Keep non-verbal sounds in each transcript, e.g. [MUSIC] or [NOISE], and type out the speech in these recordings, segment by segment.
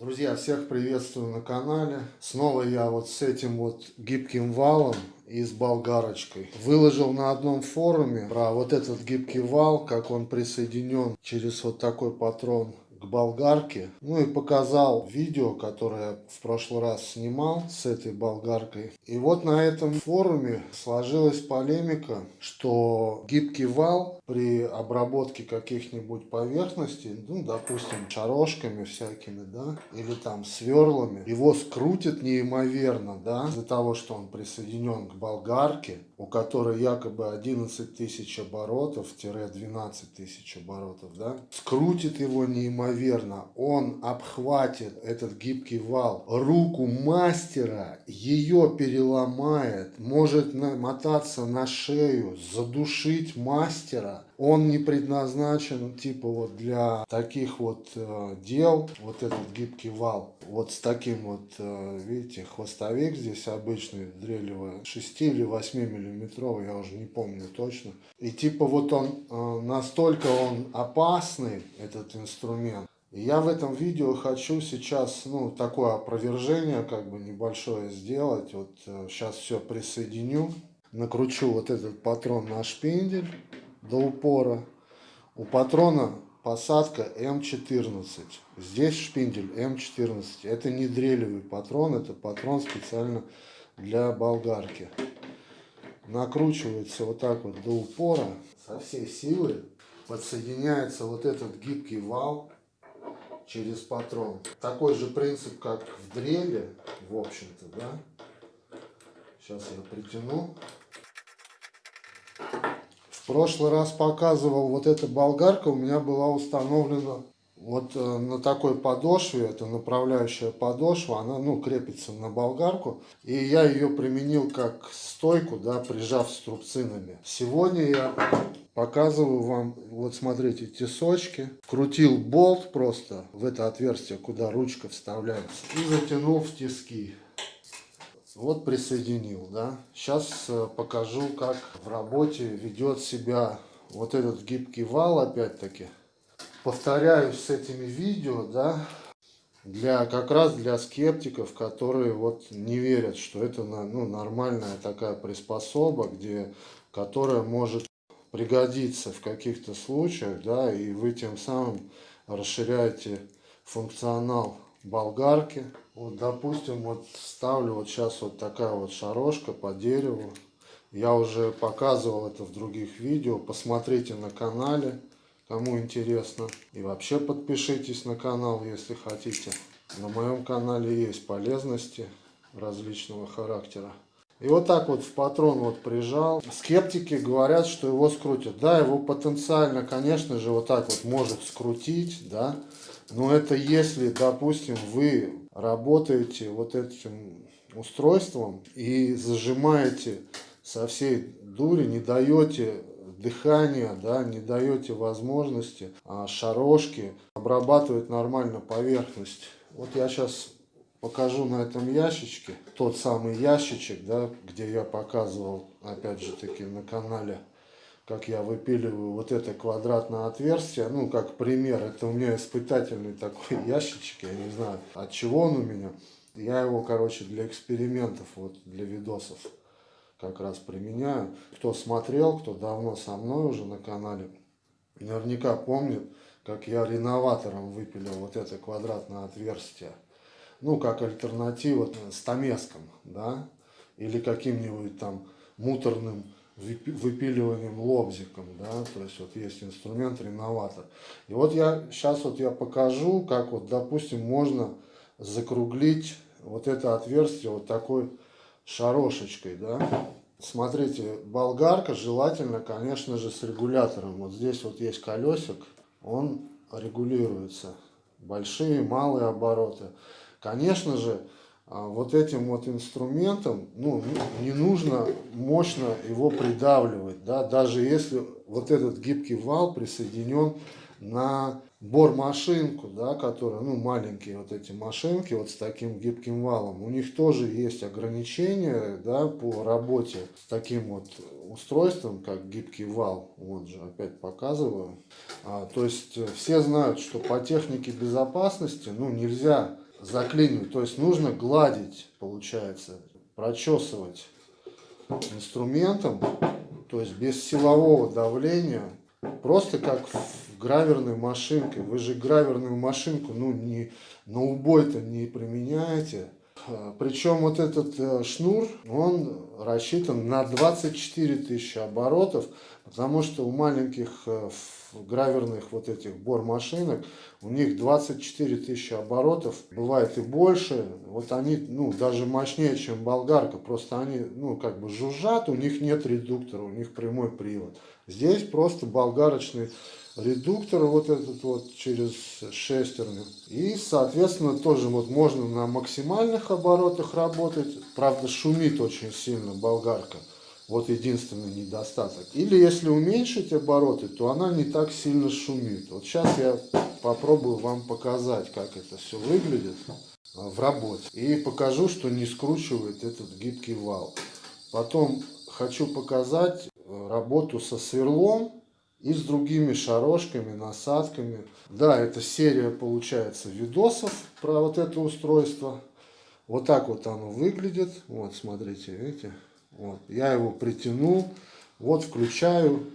Друзья, всех приветствую на канале. Снова я вот с этим вот гибким валом и с болгарочкой. Выложил на одном форуме про вот этот гибкий вал, как он присоединен через вот такой патрон к болгарке. Ну и показал видео, которое в прошлый раз снимал с этой болгаркой. И вот на этом форуме сложилась полемика, что гибкий вал при обработке каких-нибудь поверхностей, ну, допустим, шарошками всякими, да, или там сверлами, его скрутит неимоверно, да, из-за того, что он присоединен к болгарке, у которой якобы 11 тысяч оборотов-12 тысяч оборотов, да, скрутит его неимоверно. Он обхватит этот гибкий вал, руку мастера, ее переломает, может намотаться на шею, задушить мастера. Он не предназначен типа вот для таких вот э, дел, вот этот гибкий вал. Вот с таким вот, э, видите, хвостовик здесь обычный, дрелевый, 6 или 8 миллиметровый, я уже не помню точно. И типа вот он, э, настолько он опасный, этот инструмент, и я в этом видео хочу сейчас, ну, такое опровержение, как бы небольшое сделать. Вот сейчас э, все присоединю. Накручу вот этот патрон на шпиндель до упора. У патрона посадка М14. Здесь шпиндель М14. Это не дрелевый патрон, это патрон специально для болгарки. Накручивается вот так вот до упора. Со всей силы подсоединяется вот этот гибкий вал через патрон. Такой же принцип, как в дреле, в общем-то, да. Сейчас я притяну. Прошлый раз показывал, вот эта болгарка у меня была установлена вот э, на такой подошве, это направляющая подошва, она ну, крепится на болгарку. И я ее применил как стойку, да, прижав струбцинами. Сегодня я показываю вам, вот смотрите, тесочки. Крутил болт просто в это отверстие, куда ручка вставляется. И затянул в тиски. Вот присоединил, да. Сейчас э, покажу, как в работе ведет себя вот этот гибкий вал, опять-таки повторяюсь с этими видео, да, для как раз для скептиков, которые вот не верят, что это ну, нормальная такая приспособа, где, которая может пригодиться в каких-то случаях, да, и вы тем самым расширяете функционал болгарки. Вот, допустим, вот ставлю вот сейчас вот такая вот шарошка по дереву. Я уже показывал это в других видео, посмотрите на канале кому интересно. И вообще подпишитесь на канал, если хотите. На моем канале есть полезности различного характера. И вот так вот в патрон вот прижал. Скептики говорят, что его скрутят. Да, его потенциально, конечно же, вот так вот может скрутить, да. Но это если, допустим, вы работаете вот этим устройством и зажимаете со всей дури, не даете дыхания, да, не даете возможности а, шарошки обрабатывать нормально поверхность. Вот я сейчас покажу на этом ящичке, тот самый ящичек, да, где я показывал, опять же таки, на канале, как я выпиливаю вот это квадратное отверстие, ну, как пример, это у меня испытательный такой [LAUGHS] ящичек, я не знаю, от чего он у меня. Я его, короче, для экспериментов, вот, для видосов как раз применяю. Кто смотрел, кто давно со мной уже на канале, наверняка помнит, как я реноватором выпилил вот это квадратное отверстие. Ну, как альтернатива стамеском, да, или каким-нибудь там муторным выпиливанием лобзиком, да, то есть вот есть инструмент реноватор. И вот я сейчас вот я покажу, как вот, допустим, можно закруглить вот это отверстие вот такой шарошечкой, да. Смотрите, болгарка желательно, конечно же, с регулятором. Вот здесь вот есть колесик, он регулируется. Большие, малые обороты. Конечно же, вот этим вот инструментом, ну, не нужно мощно его придавливать, да, даже если вот этот гибкий вал присоединен на бормашинку, да, которая, ну, маленькие вот эти машинки вот с таким гибким валом, у них тоже есть ограничения, да, по работе с таким вот устройством, как гибкий вал, вот же опять показываю. А, то есть э, все знают, что по технике безопасности, ну, нельзя заклинивать. То есть нужно гладить, получается, прочесывать инструментом, то есть без силового давления, просто как в граверной машинке. Вы же граверную машинку, ну, не, на убой-то не применяете. А, Причем вот этот э, шнур, он рассчитан на 24 тысячи оборотов, потому что у маленьких э, граверных вот этих бор машинок, у них 24 тысячи оборотов, бывает и больше. Вот они, ну, даже мощнее, чем болгарка, просто они, ну, как бы жужжат, у них нет редуктора, у них прямой привод. Здесь просто болгарочный редуктор вот этот вот через шестерню. И, соответственно, тоже вот можно на максимальных оборотах работать. Правда, шумит очень сильно болгарка. Вот единственный недостаток. Или если уменьшить обороты, то она не так сильно шумит. Вот сейчас я попробую вам показать, как это все выглядит в работе. И покажу, что не скручивает этот гибкий вал. Потом хочу показать работу со сверлом и с другими шарошками, насадками. Да, это серия получается видосов про вот это устройство. Вот так вот оно выглядит. Вот, смотрите, видите? Вот, я его притянул. Вот, включаю.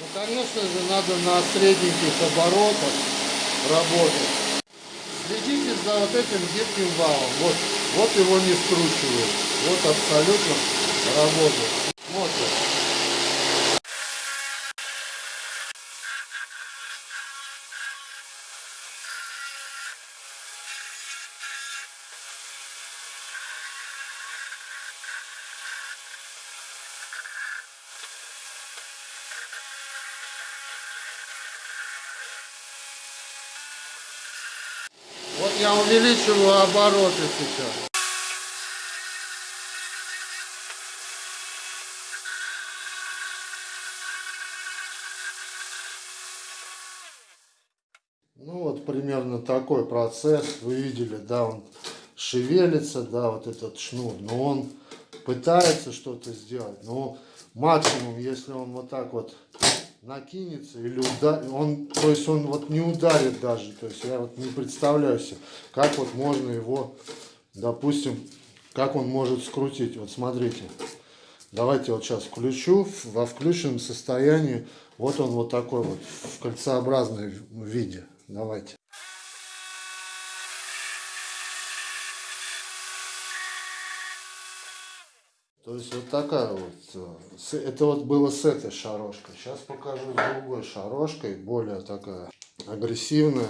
Ну, конечно же, надо на средненьких оборотах работать. Следите за вот этим гибким валом. Вот, вот его не скручивают. Вот абсолютно работает. Смотрите. Вот я увеличиваю обороты сейчас. Ну вот примерно такой процесс. Вы видели, да, он шевелится, да, вот этот шнур. Но он пытается что-то сделать. Но максимум, если он вот так вот накинется или ударит, он, то есть он вот не ударит даже, то есть я вот не представляю себе, как вот можно его, допустим, как он может скрутить, вот смотрите, давайте вот сейчас включу, во включенном состоянии, вот он вот такой вот, в кольцеобразном виде, давайте. То есть вот такая вот, э, это вот было с этой шарошкой. Сейчас покажу с другой шарошкой, более такая агрессивная.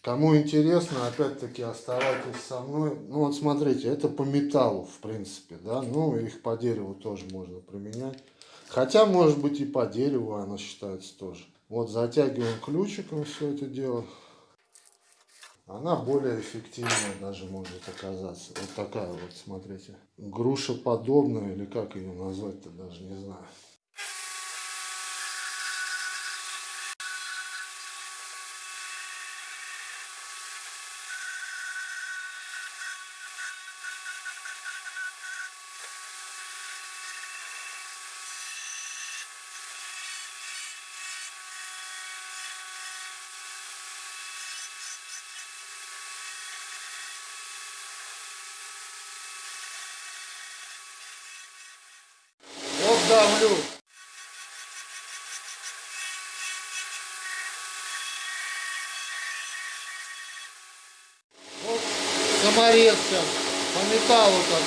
Кому интересно, опять-таки оставайтесь со мной. Ну вот смотрите, это по металлу в принципе, да, ну их по дереву тоже можно применять. Хотя может быть и по дереву она считается тоже. Вот затягиваем ключиком все это дело она более эффективная даже может оказаться. Вот такая вот, смотрите. Груша подобная, или как ее назвать-то, даже не знаю. давлю. Вот саморезка по металлу как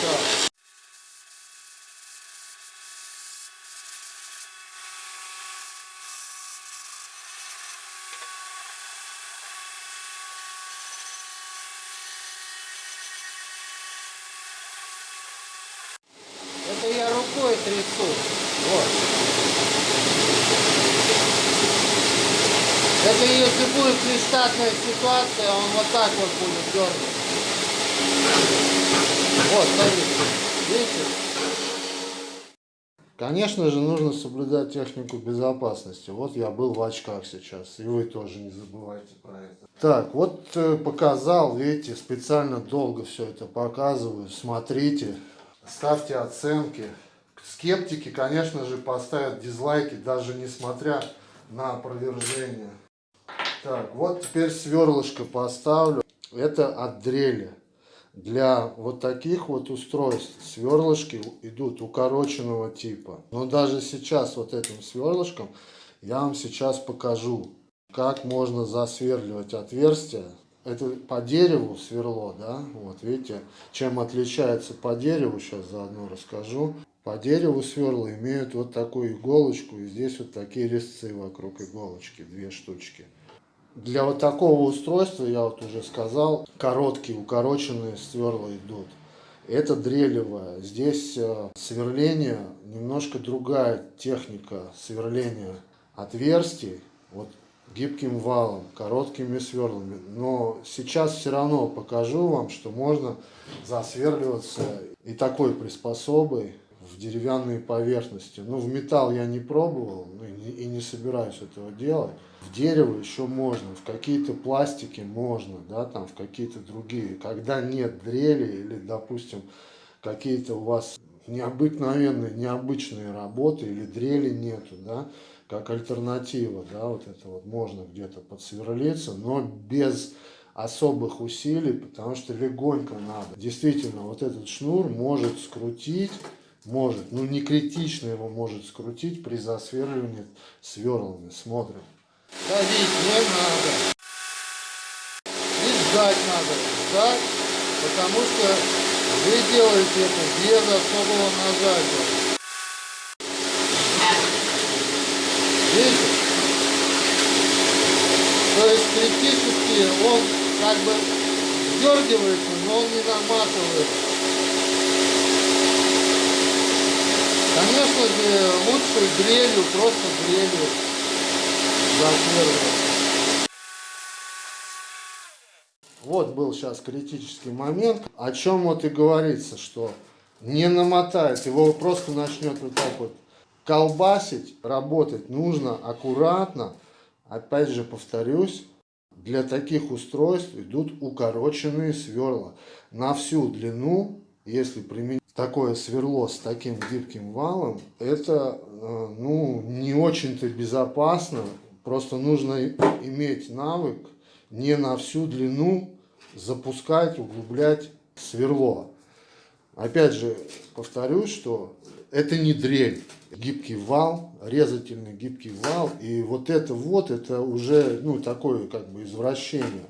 Это я рукой трясу. Вот. Это если будет нештатная ситуация, он вот так вот будет дергать. Вот? Конечно же, нужно соблюдать технику безопасности. Вот я был в очках сейчас, и вы тоже не забывайте про это. Так, вот э, показал, видите, специально долго все это показываю. Смотрите, ставьте оценки. Скептики, конечно же, поставят дизлайки, даже несмотря на опровержение. Так, вот теперь сверлышко поставлю. Это от дрели. Для вот таких вот устройств сверлышки идут укороченного типа. Но даже сейчас вот этим сверлышком я вам сейчас покажу, как можно засверливать отверстия. Это по дереву сверло, да, вот видите, чем отличается по дереву, сейчас заодно расскажу. По дереву сверла имеют вот такую иголочку, и здесь вот такие резцы вокруг иголочки, две штучки. Для вот такого устройства, я вот уже сказал, короткие, укороченные сверла идут. Это дрелевая. Здесь э, сверление, немножко другая техника сверления отверстий. Вот гибким валом, короткими сверлами. Но сейчас все равно покажу вам, что можно засверливаться и такой приспособой в деревянные поверхности. Ну, в металл я не пробовал ну, и не собираюсь этого делать. В дерево еще можно, в какие-то пластики можно, да, там в какие-то другие. Когда нет дрели или, допустим, какие-то у вас необыкновенные, необычные работы или дрели нету, да, как альтернатива, да, вот это вот можно где-то подсверлиться, но без особых усилий, потому что легонько надо. Действительно, вот этот шнур может скрутить может, ну не критично его может скрутить при засверливании сверлами. Смотрим. Давить не надо. И ждать надо. Ждать, потому что вы делаете это без особого нажатия. Видите? То есть критически он как бы дергивается, но он не наматывается. Конечно лучше дрелью, просто дрелью засверливать. Вот был сейчас критический момент, о чем вот и говорится, что не намотает, его просто начнет вот так вот колбасить, работать нужно аккуратно. Опять же повторюсь, для таких устройств идут укороченные сверла на всю длину, если применить такое сверло с таким гибким валом, это э, ну, не очень-то безопасно. Просто нужно иметь навык не на всю длину запускать, углублять сверло. Опять же, повторюсь, что это не дрель. Гибкий вал, резательный гибкий вал. И вот это вот, это уже ну, такое как бы извращение.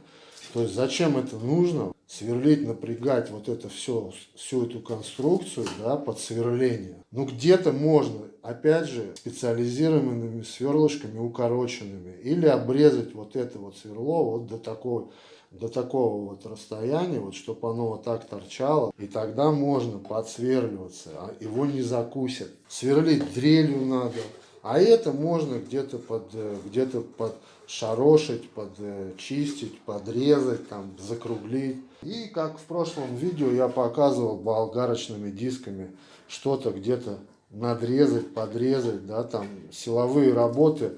То есть зачем это нужно? Сверлить, напрягать вот это все, всю эту конструкцию да, под сверление. Ну где-то можно, опять же, специализированными сверлышками укороченными. Или обрезать вот это вот сверло вот до такого, до такого вот расстояния, вот чтобы оно вот так торчало. И тогда можно подсверливаться, а его не закусят. Сверлить дрелью надо. А это можно где-то под, э, где-то под шарошить, подчистить, э, подрезать, там, закруглить. И как в прошлом видео я показывал болгарочными дисками что-то где-то надрезать, подрезать, да, там силовые работы,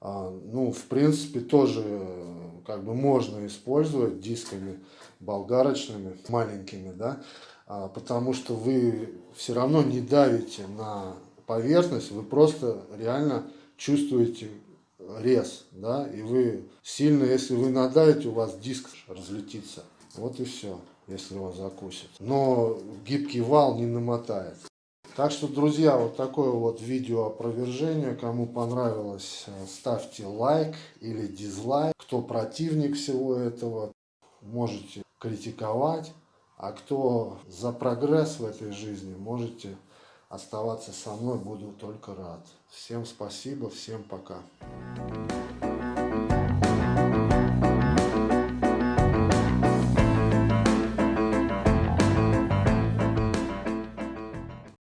а, ну, в принципе, тоже э, как бы можно использовать дисками болгарочными, маленькими, да, а, потому что вы все равно не давите на поверхность, вы просто реально чувствуете рез, да, и вы сильно, если вы надавите, у вас диск разлетится. Вот и все, если он закусит. Но гибкий вал не намотает. Так что, друзья, вот такое вот видео опровержение. Кому понравилось, ставьте лайк или дизлайк. Кто противник всего этого, можете критиковать. А кто за прогресс в этой жизни, можете оставаться со мной, буду только рад. Всем спасибо, всем пока.